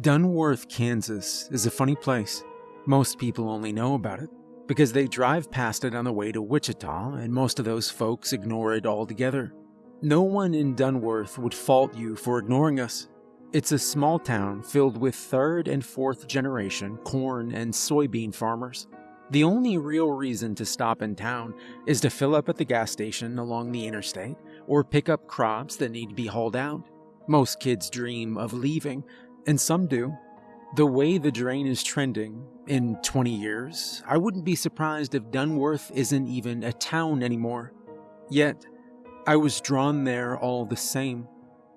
Dunworth, Kansas is a funny place. Most people only know about it because they drive past it on the way to Wichita, and most of those folks ignore it altogether. No one in Dunworth would fault you for ignoring us. It's a small town filled with third and fourth generation corn and soybean farmers. The only real reason to stop in town is to fill up at the gas station along the interstate or pick up crops that need to be hauled out. Most kids dream of leaving, and some do. The way the drain is trending, in 20 years, I wouldn't be surprised if Dunworth isn't even a town anymore. Yet, I was drawn there all the same.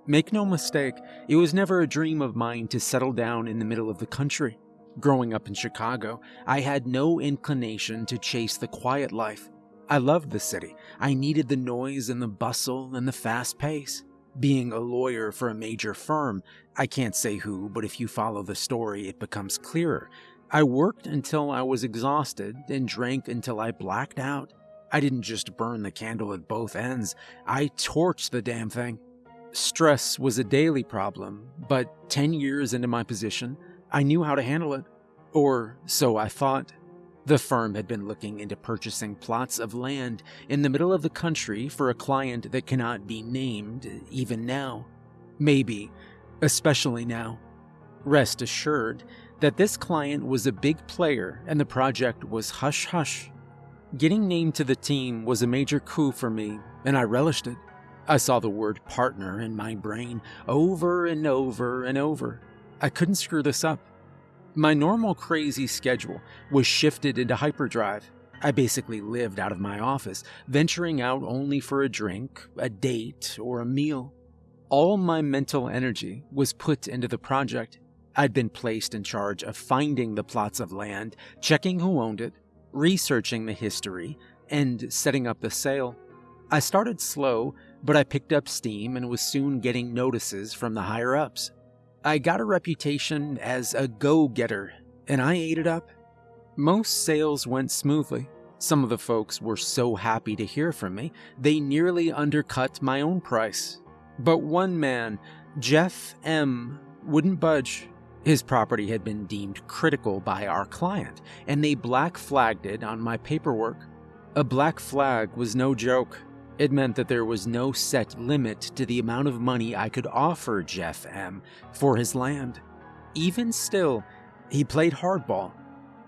Make no mistake, it was never a dream of mine to settle down in the middle of the country. Growing up in Chicago, I had no inclination to chase the quiet life. I loved the city. I needed the noise and the bustle and the fast pace being a lawyer for a major firm. I can't say who, but if you follow the story, it becomes clearer. I worked until I was exhausted and drank until I blacked out. I didn't just burn the candle at both ends, I torched the damn thing. Stress was a daily problem, but 10 years into my position, I knew how to handle it. Or so I thought. The firm had been looking into purchasing plots of land in the middle of the country for a client that cannot be named, even now. Maybe, especially now. Rest assured that this client was a big player and the project was hush hush. Getting named to the team was a major coup for me, and I relished it. I saw the word partner in my brain over and over and over. I couldn't screw this up. My normal crazy schedule was shifted into hyperdrive. I basically lived out of my office, venturing out only for a drink, a date, or a meal. All my mental energy was put into the project. I'd been placed in charge of finding the plots of land, checking who owned it, researching the history, and setting up the sale. I started slow, but I picked up steam and was soon getting notices from the higher ups. I got a reputation as a go getter, and I ate it up. Most sales went smoothly. Some of the folks were so happy to hear from me, they nearly undercut my own price. But one man, Jeff M., wouldn't budge. His property had been deemed critical by our client, and they black flagged it on my paperwork. A black flag was no joke. It meant that there was no set limit to the amount of money I could offer Jeff M. for his land. Even still, he played hardball.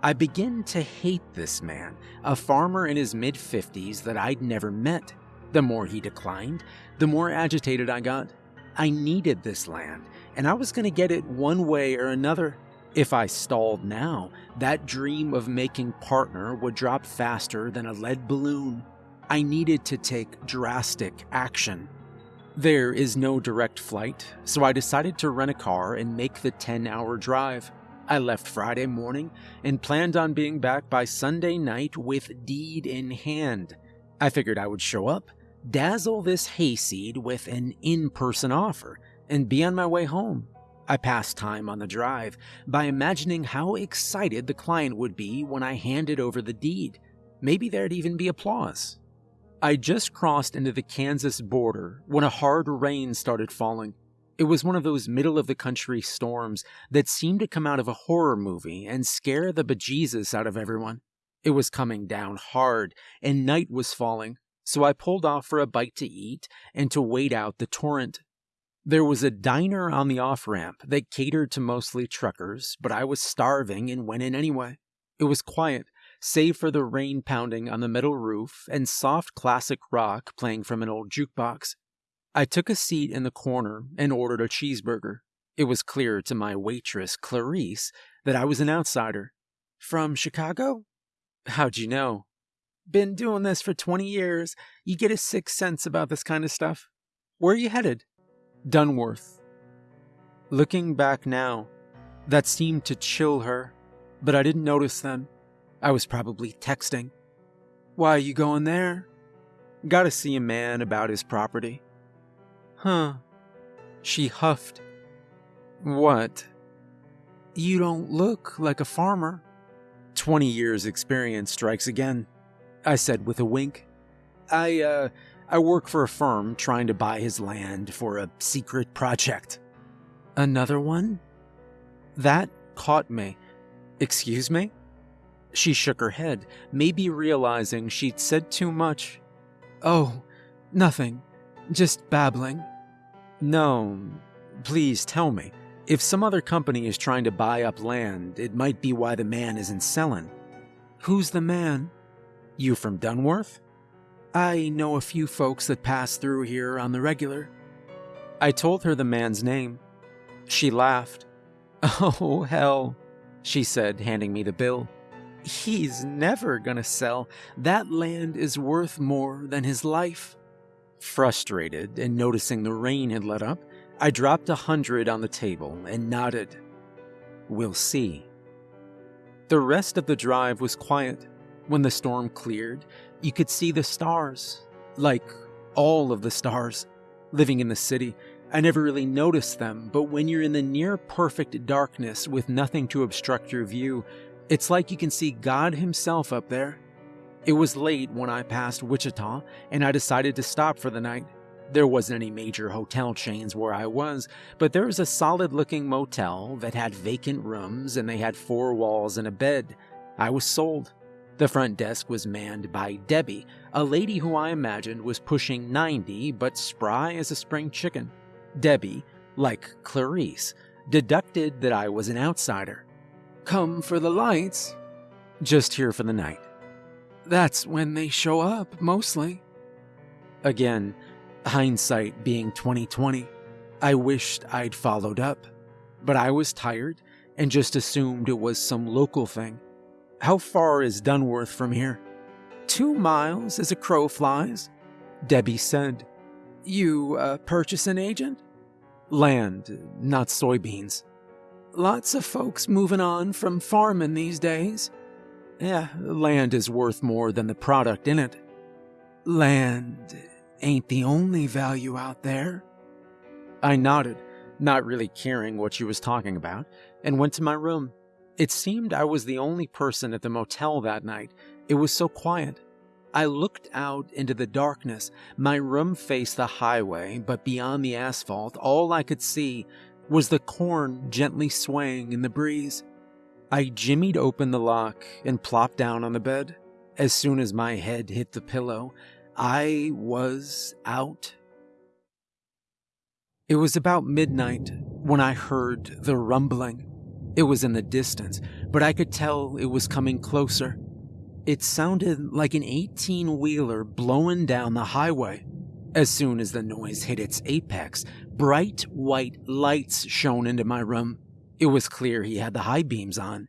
I begin to hate this man, a farmer in his mid 50s that I'd never met. The more he declined, the more agitated I got. I needed this land, and I was going to get it one way or another. If I stalled now, that dream of making partner would drop faster than a lead balloon. I needed to take drastic action. There is no direct flight, so I decided to rent a car and make the 10 hour drive. I left Friday morning and planned on being back by Sunday night with deed in hand. I figured I would show up, dazzle this hayseed with an in person offer, and be on my way home. I passed time on the drive by imagining how excited the client would be when I handed over the deed. Maybe there'd even be applause. I just crossed into the Kansas border when a hard rain started falling. It was one of those middle of the country storms that seemed to come out of a horror movie and scare the bejesus out of everyone. It was coming down hard, and night was falling, so I pulled off for a bite to eat and to wait out the torrent. There was a diner on the off ramp that catered to mostly truckers, but I was starving and went in anyway. It was quiet, save for the rain pounding on the metal roof and soft classic rock playing from an old jukebox. I took a seat in the corner and ordered a cheeseburger. It was clear to my waitress, Clarice, that I was an outsider. From Chicago? How'd you know? Been doing this for 20 years. You get a sixth sense about this kind of stuff. Where are you headed? Dunworth. Looking back now, that seemed to chill her, but I didn't notice then. I was probably texting. Why are you going there? Gotta see a man about his property. Huh. She huffed. What? You don't look like a farmer. Twenty years' experience strikes again, I said with a wink. I, uh, I work for a firm trying to buy his land for a secret project. Another one? That caught me. Excuse me? She shook her head, maybe realizing she'd said too much. Oh, nothing. Just babbling. No, please tell me. If some other company is trying to buy up land, it might be why the man isn't selling. Who's the man? You from Dunworth? I know a few folks that pass through here on the regular. I told her the man's name. She laughed. Oh, hell, she said, handing me the bill. He's never gonna sell. That land is worth more than his life. Frustrated and noticing the rain had let up, I dropped a hundred on the table and nodded. We'll see. The rest of the drive was quiet. When the storm cleared, you could see the stars. Like all of the stars. Living in the city, I never really noticed them, but when you're in the near perfect darkness with nothing to obstruct your view, it's like you can see God Himself up there. It was late when I passed Wichita, and I decided to stop for the night. There wasn't any major hotel chains where I was, but there was a solid looking motel that had vacant rooms and they had four walls and a bed. I was sold. The front desk was manned by Debbie, a lady who I imagined was pushing 90 but spry as a spring chicken. Debbie, like Clarice, deducted that I was an outsider. Come for the lights? Just here for the night. That's when they show up, mostly. Again, hindsight being 2020, I wished I'd followed up, but I was tired and just assumed it was some local thing. How far is Dunworth from here? Two miles as a crow flies, Debbie said. You uh, a purchasing agent? Land, not soybeans. Lots of folks moving on from farming these days. Yeah, land is worth more than the product in it. Land ain't the only value out there. I nodded, not really caring what she was talking about, and went to my room. It seemed I was the only person at the motel that night. It was so quiet. I looked out into the darkness. My room faced the highway, but beyond the asphalt, all I could see was the corn gently swaying in the breeze. I jimmied open the lock and plopped down on the bed. As soon as my head hit the pillow, I was out. It was about midnight when I heard the rumbling. It was in the distance, but I could tell it was coming closer. It sounded like an 18 wheeler blowing down the highway. As soon as the noise hit its apex, bright white lights shone into my room. It was clear he had the high beams on.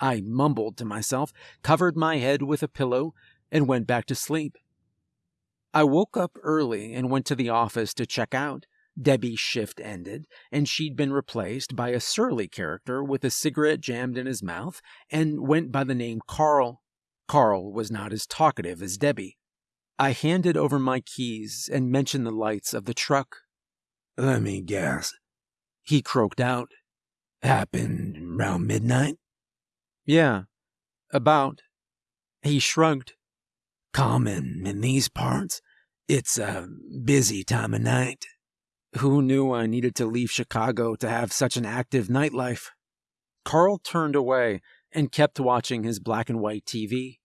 I mumbled to myself, covered my head with a pillow, and went back to sleep. I woke up early and went to the office to check out. Debbie's shift ended, and she'd been replaced by a surly character with a cigarette jammed in his mouth and went by the name Carl. Carl was not as talkative as Debbie. I handed over my keys and mentioned the lights of the truck. Let me guess. He croaked out. Happened round midnight? Yeah, about. He shrugged. Common in these parts. It's a busy time of night. Who knew I needed to leave Chicago to have such an active nightlife? Carl turned away and kept watching his black and white TV.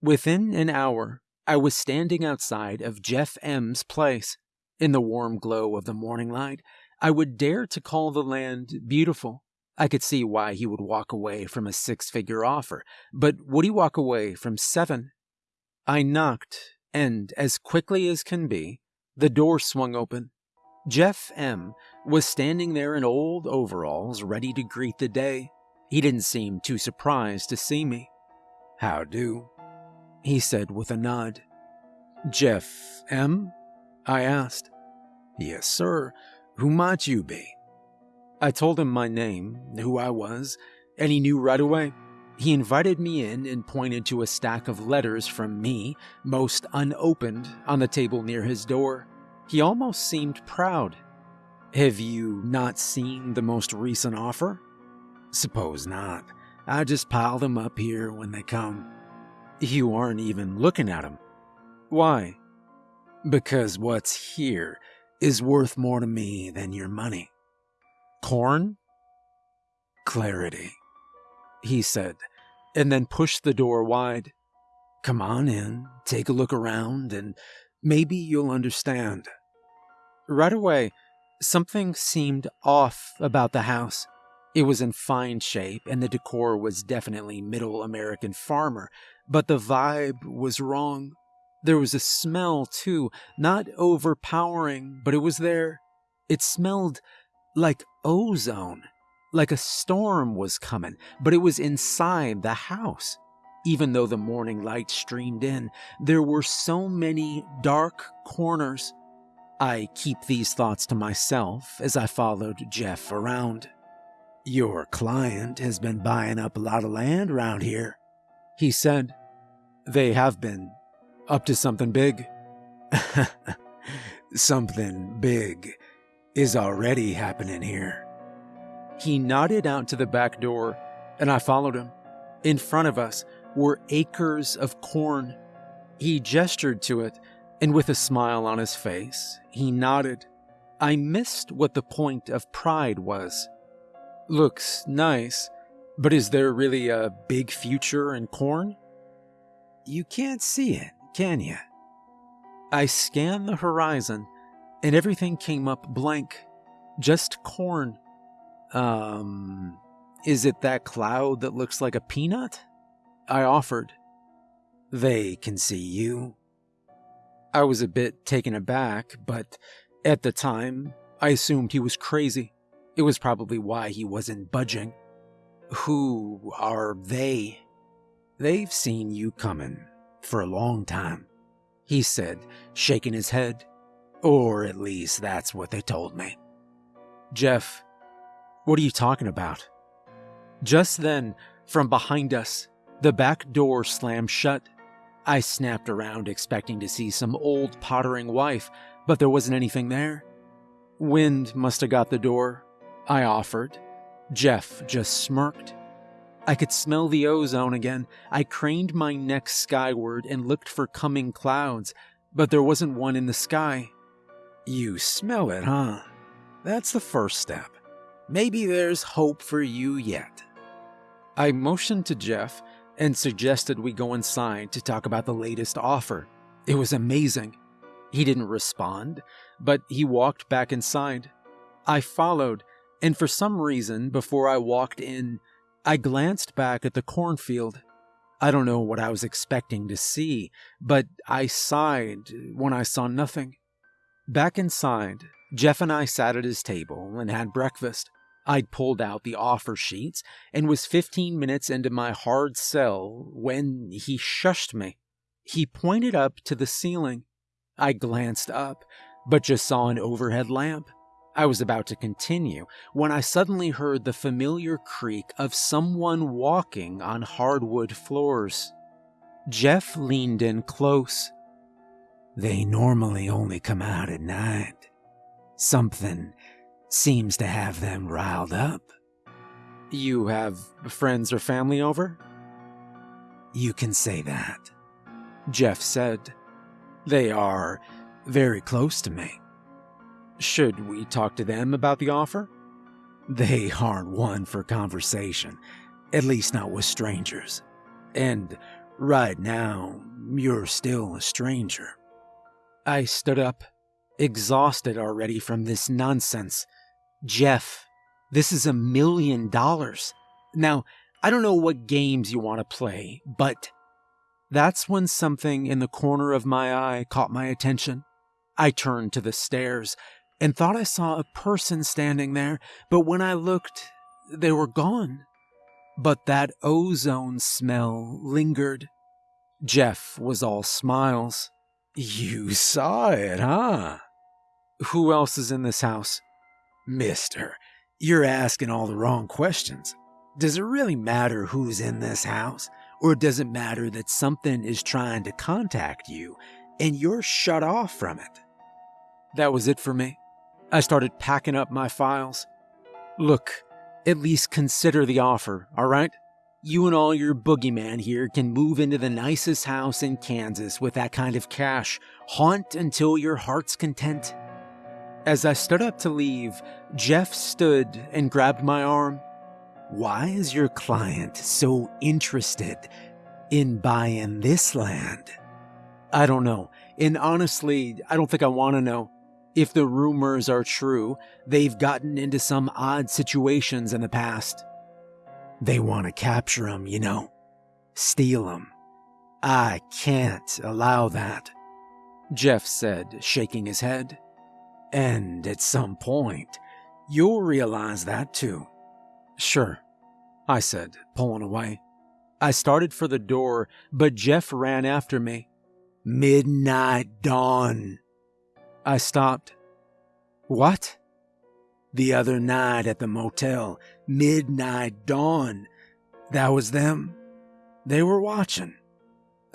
Within an hour, I was standing outside of Jeff M's place. In the warm glow of the morning light, I would dare to call the land beautiful. I could see why he would walk away from a six figure offer, but would he walk away from seven? I knocked, and as quickly as can be, the door swung open. Jeff M. was standing there in old overalls, ready to greet the day. He didn't seem too surprised to see me. How do? He said with a nod. Jeff M? I asked. Yes, sir. Who might you be? I told him my name, who I was, and he knew right away. He invited me in and pointed to a stack of letters from me, most unopened, on the table near his door. He almost seemed proud. Have you not seen the most recent offer? Suppose not. I just pile them up here when they come. You aren't even looking at them. Why? Because what's here is worth more to me than your money. Corn? clarity, he said, and then pushed the door wide. Come on in, take a look around, and maybe you'll understand. Right away, something seemed off about the house. It was in fine shape, and the decor was definitely middle American farmer, but the vibe was wrong. There was a smell, too, not overpowering, but it was there. It smelled like ozone, like a storm was coming, but it was inside the house. Even though the morning light streamed in, there were so many dark corners. I keep these thoughts to myself as I followed Jeff around. Your client has been buying up a lot of land around here, he said. They have been, up to something big. something big is already happening here. He nodded out to the back door, and I followed him. In front of us were acres of corn. He gestured to it, and with a smile on his face, he nodded. I missed what the point of pride was. Looks nice, but is there really a big future in corn? You can't see it can you? I scanned the horizon and everything came up blank. Just corn. Um, is it that cloud that looks like a peanut? I offered. They can see you. I was a bit taken aback, but at the time, I assumed he was crazy. It was probably why he wasn't budging. Who are they? They've seen you coming for a long time, he said, shaking his head. Or at least that's what they told me. Jeff, what are you talking about? Just then, from behind us, the back door slammed shut. I snapped around expecting to see some old pottering wife, but there wasn't anything there. Wind must have got the door, I offered. Jeff just smirked. I could smell the ozone again. I craned my neck skyward and looked for coming clouds, but there wasn't one in the sky. You smell it, huh? That's the first step. Maybe there's hope for you yet. I motioned to Jeff and suggested we go inside to talk about the latest offer. It was amazing. He didn't respond, but he walked back inside. I followed, and for some reason, before I walked in, I glanced back at the cornfield. I don't know what I was expecting to see, but I sighed when I saw nothing. Back inside, Jeff and I sat at his table and had breakfast. I'd pulled out the offer sheets and was 15 minutes into my hard sell when he shushed me. He pointed up to the ceiling. I glanced up, but just saw an overhead lamp. I was about to continue when I suddenly heard the familiar creak of someone walking on hardwood floors. Jeff leaned in close. They normally only come out at night. Something seems to have them riled up. You have friends or family over? You can say that. Jeff said. They are very close to me. Should we talk to them about the offer? They aren't one for conversation, at least not with strangers. And right now, you're still a stranger. I stood up, exhausted already from this nonsense. Jeff, this is a million dollars. Now, I don't know what games you want to play, but that's when something in the corner of my eye caught my attention. I turned to the stairs, and thought I saw a person standing there, but when I looked, they were gone. But that ozone smell lingered. Jeff was all smiles. You saw it, huh? Who else is in this house? Mister, you're asking all the wrong questions. Does it really matter who's in this house? Or does it matter that something is trying to contact you and you're shut off from it? That was it for me. I started packing up my files. Look, at least consider the offer, all right? You and all your boogeyman here can move into the nicest house in Kansas with that kind of cash. Haunt until your heart's content. As I stood up to leave, Jeff stood and grabbed my arm. why is your client so interested in buying this land? I don't know. And honestly, I don't think I want to know. If the rumors are true, they've gotten into some odd situations in the past. They want to capture him, you know, steal him. I can't allow that, Jeff said, shaking his head. And at some point, you'll realize that too. Sure, I said, pulling away. I started for the door, but Jeff ran after me. Midnight dawn. I stopped. What? The other night at the motel, midnight dawn. That was them. They were watching.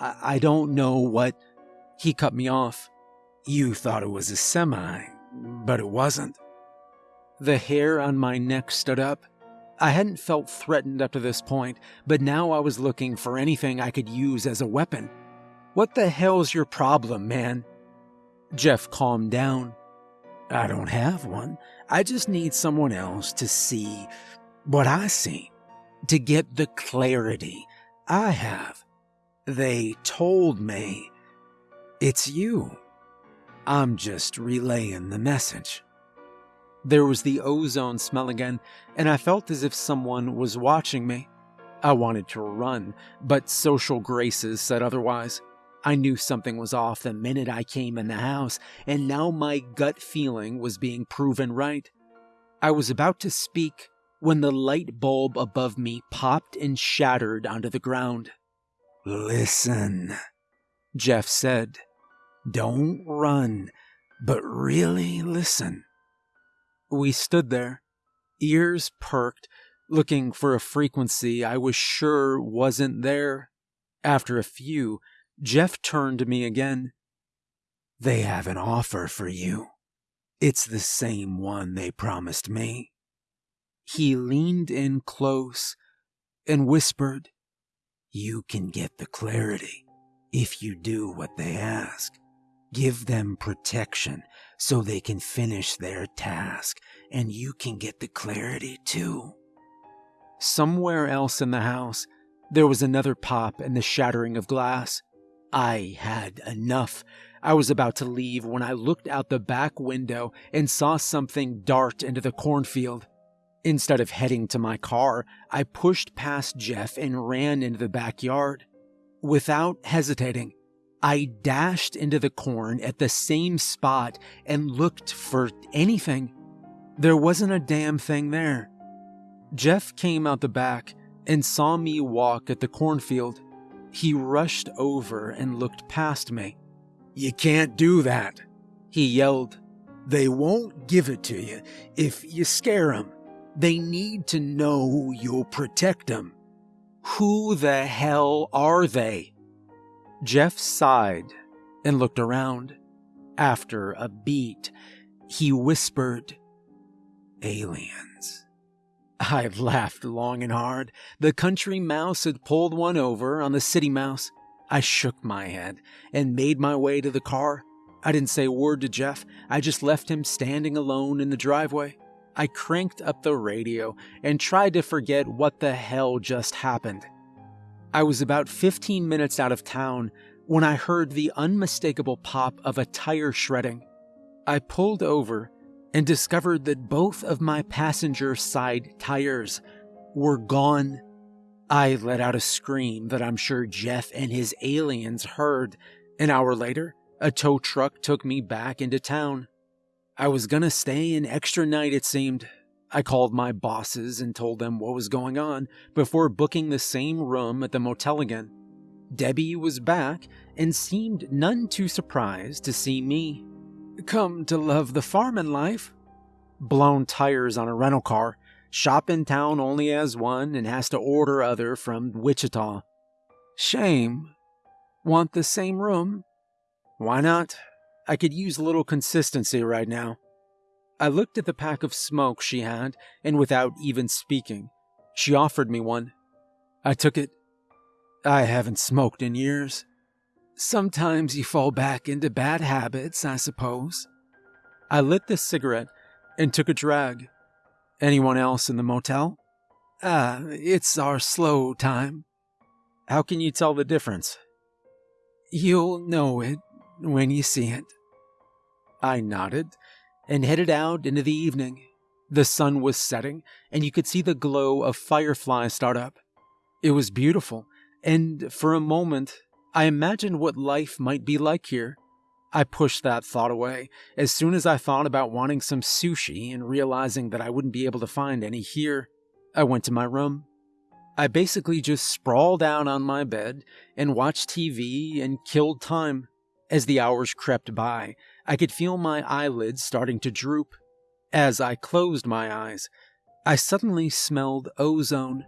I don't know what. He cut me off. You thought it was a semi, but it wasn't. The hair on my neck stood up. I hadn't felt threatened up to this point, but now I was looking for anything I could use as a weapon. What the hell's your problem, man? Jeff calmed down. I don't have one. I just need someone else to see what I see, to get the clarity I have. They told me it's you. I'm just relaying the message. There was the ozone smell again, and I felt as if someone was watching me. I wanted to run, but social graces said otherwise. I knew something was off the minute I came in the house, and now my gut feeling was being proven right. I was about to speak when the light bulb above me popped and shattered onto the ground. Listen, Jeff said. Don't run, but really listen. We stood there, ears perked, looking for a frequency I was sure wasn't there. After a few, Jeff turned to me again. They have an offer for you. It's the same one they promised me. He leaned in close and whispered, You can get the clarity if you do what they ask. Give them protection so they can finish their task, and you can get the clarity too. Somewhere else in the house, there was another pop and the shattering of glass. I had enough. I was about to leave when I looked out the back window and saw something dart into the cornfield. Instead of heading to my car, I pushed past Jeff and ran into the backyard. Without hesitating, I dashed into the corn at the same spot and looked for anything. There wasn't a damn thing there. Jeff came out the back and saw me walk at the cornfield. He rushed over and looked past me. You can't do that, he yelled. They won't give it to you if you scare them. They need to know you'll protect them. Who the hell are they? Jeff sighed and looked around. After a beat, he whispered, Aliens. I laughed long and hard. The country mouse had pulled one over on the city mouse. I shook my head and made my way to the car. I didn't say a word to Jeff. I just left him standing alone in the driveway. I cranked up the radio and tried to forget what the hell just happened. I was about 15 minutes out of town when I heard the unmistakable pop of a tire shredding. I pulled over and discovered that both of my passenger side tires were gone. I let out a scream that I'm sure Jeff and his aliens heard. An hour later, a tow truck took me back into town. I was gonna stay an extra night, it seemed, I called my bosses and told them what was going on before booking the same room at the motel again. Debbie was back and seemed none too surprised to see me. Come to love the farmin' life. Blown tires on a rental car. Shop in town only has one and has to order other from Wichita. Shame. Want the same room? Why not? I could use a little consistency right now. I looked at the pack of smoke she had, and without even speaking, she offered me one. I took it. I haven't smoked in years. Sometimes you fall back into bad habits, I suppose. I lit the cigarette and took a drag. Anyone else in the motel? Ah, uh, it's our slow time. How can you tell the difference? You'll know it when you see it. I nodded and headed out into the evening. The sun was setting, and you could see the glow of fireflies start up. It was beautiful, and for a moment, I imagined what life might be like here. I pushed that thought away as soon as I thought about wanting some sushi and realizing that I wouldn't be able to find any here. I went to my room. I basically just sprawled out on my bed and watched TV and killed time. As the hours crept by, I could feel my eyelids starting to droop. As I closed my eyes, I suddenly smelled ozone.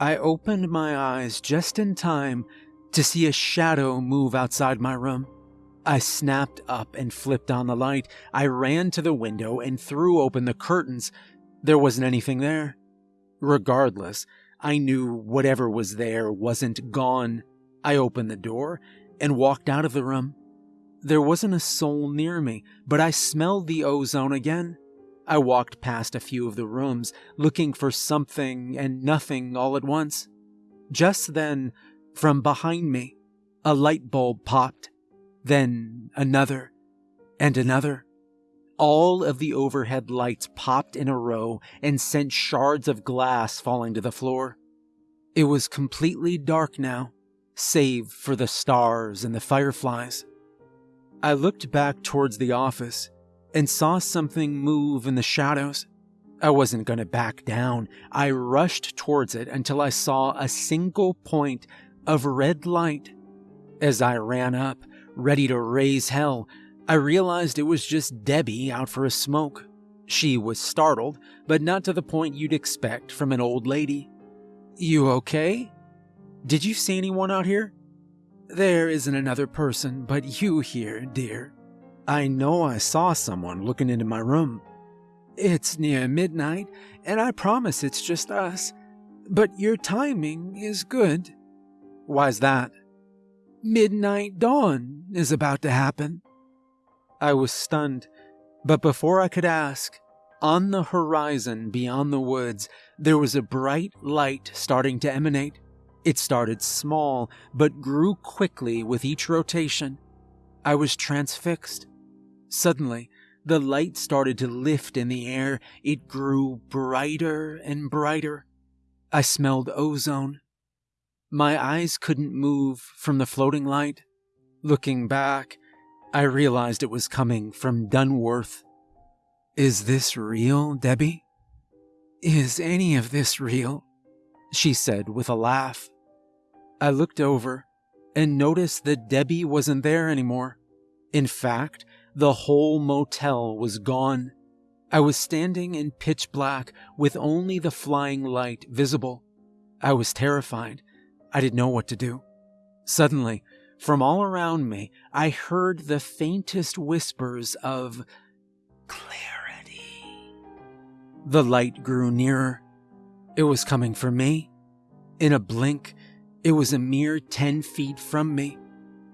I opened my eyes just in time to see a shadow move outside my room. I snapped up and flipped on the light. I ran to the window and threw open the curtains. There wasn't anything there. Regardless, I knew whatever was there wasn't gone. I opened the door and walked out of the room. There wasn't a soul near me, but I smelled the ozone again. I walked past a few of the rooms, looking for something and nothing all at once. Just then, from behind me, a light bulb popped, then another, and another. All of the overhead lights popped in a row and sent shards of glass falling to the floor. It was completely dark now, save for the stars and the fireflies. I looked back towards the office and saw something move in the shadows. I wasn't going to back down. I rushed towards it until I saw a single point of red light. As I ran up, ready to raise hell, I realized it was just Debbie out for a smoke. She was startled, but not to the point you'd expect from an old lady. You okay? Did you see anyone out here? There isn't another person but you here, dear. I know I saw someone looking into my room. It's near midnight, and I promise it's just us. But your timing is good. Why's that? Midnight dawn is about to happen. I was stunned, but before I could ask, on the horizon beyond the woods, there was a bright light starting to emanate. It started small, but grew quickly with each rotation. I was transfixed. Suddenly, the light started to lift in the air. It grew brighter and brighter. I smelled ozone. My eyes couldn't move from the floating light. Looking back, I realized it was coming from Dunworth. Is this real, Debbie? Is any of this real? She said with a laugh. I looked over and noticed that Debbie wasn't there anymore. In fact, the whole motel was gone. I was standing in pitch black with only the flying light visible. I was terrified I didn't know what to do. Suddenly, from all around me, I heard the faintest whispers of clarity. The light grew nearer. It was coming for me. In a blink, it was a mere 10 feet from me.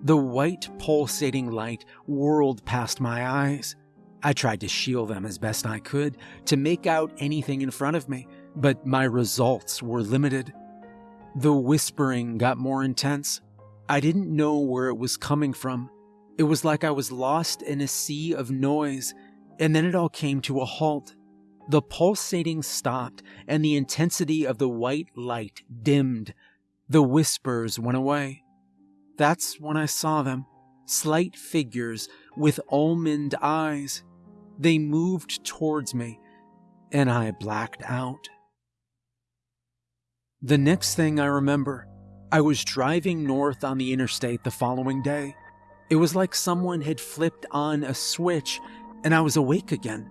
The white, pulsating light whirled past my eyes. I tried to shield them as best I could to make out anything in front of me, but my results were limited. The whispering got more intense. I didn't know where it was coming from. It was like I was lost in a sea of noise, and then it all came to a halt. The pulsating stopped, and the intensity of the white light dimmed. The whispers went away. That's when I saw them slight figures with almond eyes. They moved towards me, and I blacked out. The next thing I remember, I was driving north on the interstate the following day. It was like someone had flipped on a switch and I was awake again.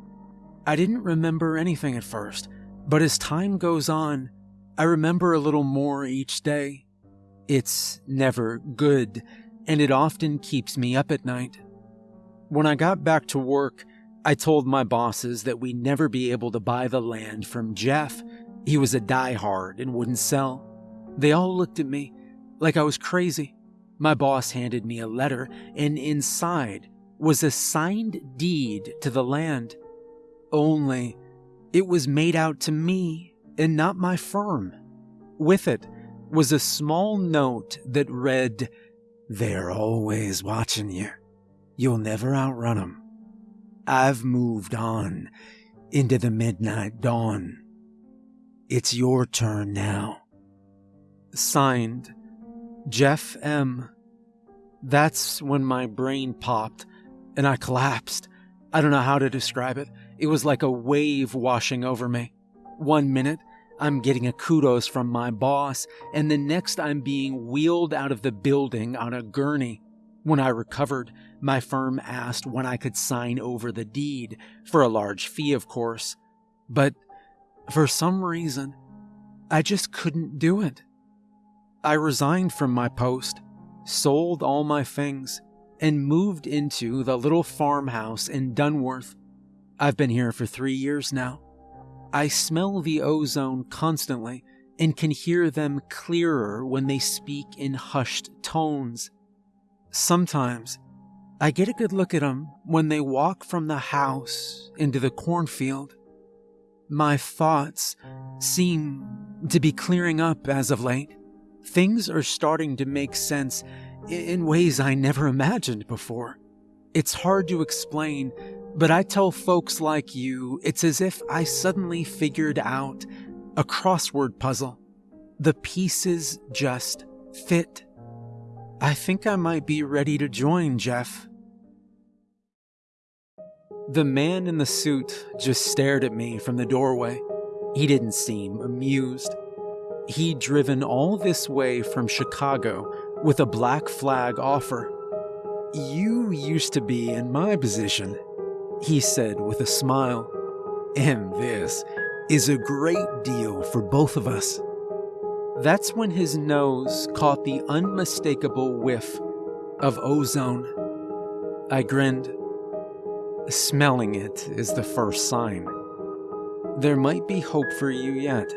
I didn't remember anything at first, but as time goes on, I remember a little more each day. It's never good, and it often keeps me up at night. When I got back to work, I told my bosses that we'd never be able to buy the land from Jeff he was a diehard and wouldn't sell. They all looked at me like I was crazy. My boss handed me a letter, and inside was a signed deed to the land. Only it was made out to me and not my firm. With it was a small note that read, They're always watching you. You'll never outrun 'em. I've moved on into the midnight dawn. It's your turn now. Signed, Jeff M. That's when my brain popped and I collapsed. I don't know how to describe it. It was like a wave washing over me. One minute, I'm getting a kudos from my boss, and the next, I'm being wheeled out of the building on a gurney. When I recovered, my firm asked when I could sign over the deed, for a large fee, of course. But for some reason, I just couldn't do it. I resigned from my post, sold all my things, and moved into the little farmhouse in Dunworth. I've been here for three years now. I smell the ozone constantly and can hear them clearer when they speak in hushed tones. Sometimes I get a good look at them when they walk from the house into the cornfield. My thoughts seem to be clearing up as of late. Things are starting to make sense in ways I never imagined before. It's hard to explain, but I tell folks like you it's as if I suddenly figured out a crossword puzzle. The pieces just fit. I think I might be ready to join, Jeff. The man in the suit just stared at me from the doorway. He didn't seem amused. He'd driven all this way from Chicago with a black flag offer. You used to be in my position, he said with a smile. And this is a great deal for both of us. That's when his nose caught the unmistakable whiff of ozone. I grinned. Smelling it is the first sign. There might be hope for you yet.